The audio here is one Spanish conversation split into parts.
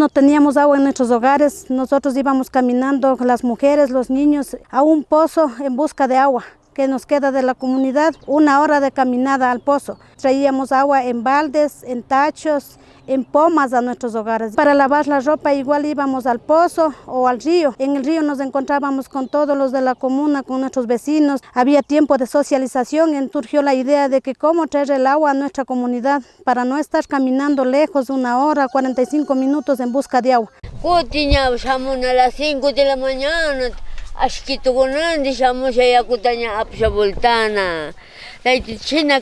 no teníamos agua en nuestros hogares, nosotros íbamos caminando, las mujeres, los niños, a un pozo en busca de agua que nos queda de la comunidad, una hora de caminada al pozo. Traíamos agua en baldes, en tachos, en pomas a nuestros hogares. Para lavar la ropa igual íbamos al pozo o al río. En el río nos encontrábamos con todos los de la comuna, con nuestros vecinos. Había tiempo de socialización y surgió la idea de que cómo traer el agua a nuestra comunidad para no estar caminando lejos una hora, 45 minutos en busca de agua. a las 5 de la mañana, ashkitukunandi shamusha yakutaña apsha voltana. China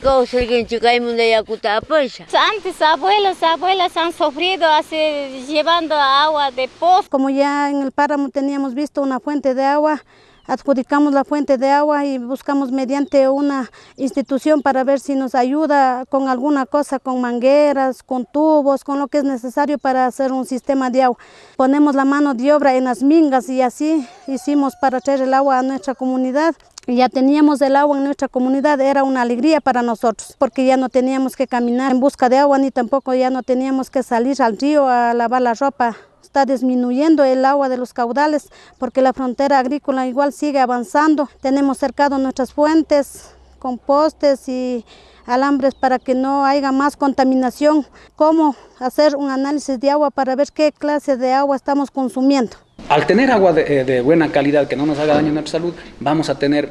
Antes abuelos, abuelas han sufrido así, llevando agua de pozo. Como ya en el páramo teníamos visto una fuente de agua, adjudicamos la fuente de agua y buscamos mediante una institución para ver si nos ayuda con alguna cosa, con mangueras, con tubos, con lo que es necesario para hacer un sistema de agua. Ponemos la mano de obra en las mingas y así hicimos para traer el agua a nuestra comunidad. Ya teníamos el agua en nuestra comunidad, era una alegría para nosotros, porque ya no teníamos que caminar en busca de agua, ni tampoco ya no teníamos que salir al río a lavar la ropa está disminuyendo el agua de los caudales porque la frontera agrícola igual sigue avanzando. Tenemos cercado nuestras fuentes con postes y alambres para que no haya más contaminación. Cómo hacer un análisis de agua para ver qué clase de agua estamos consumiendo. Al tener agua de, de buena calidad que no nos haga daño a nuestra salud, vamos a tener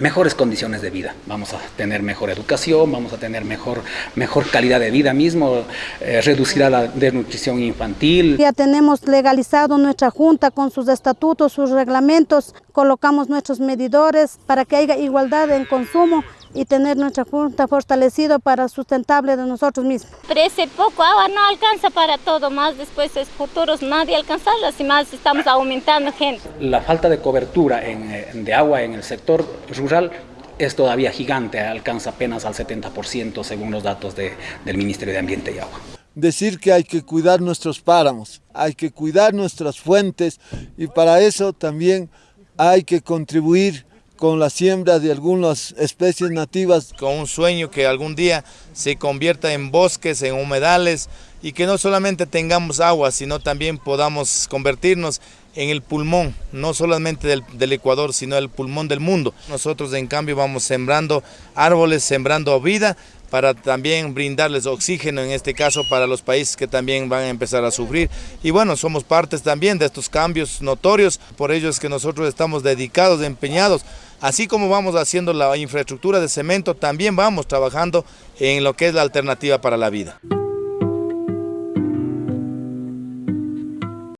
mejores condiciones de vida, vamos a tener mejor educación, vamos a tener mejor, mejor calidad de vida mismo, eh, reducirá la desnutrición infantil. Ya tenemos legalizado nuestra junta con sus estatutos, sus reglamentos, colocamos nuestros medidores para que haya igualdad en consumo y tener nuestra junta fortalecida para sustentable de nosotros mismos. Pero ese poco agua no alcanza para todo, más después es futuros nadie alcanzarlas y más estamos aumentando gente. La falta de cobertura eh, de agua en el sector rural es todavía gigante, alcanza apenas al 70% según los datos del Ministerio de Ambiente y Agua. Decir que hay que cuidar nuestros páramos, hay que cuidar nuestras fuentes y para eso también hay que contribuir con la siembra de algunas especies nativas. Con un sueño que algún día se convierta en bosques, en humedales y que no solamente tengamos agua, sino también podamos convertirnos en el pulmón, no solamente del, del, Ecuador, sino el pulmón del mundo. Nosotros en cambio vamos sembrando árboles, sembrando vida, para también brindarles oxígeno, en este caso para los países que también van a empezar a sufrir. Y bueno, somos partes también de estos cambios notorios, por ello es que nosotros estamos dedicados, empeñados, así como vamos haciendo la infraestructura de cemento, también vamos trabajando en lo que es la alternativa para la vida.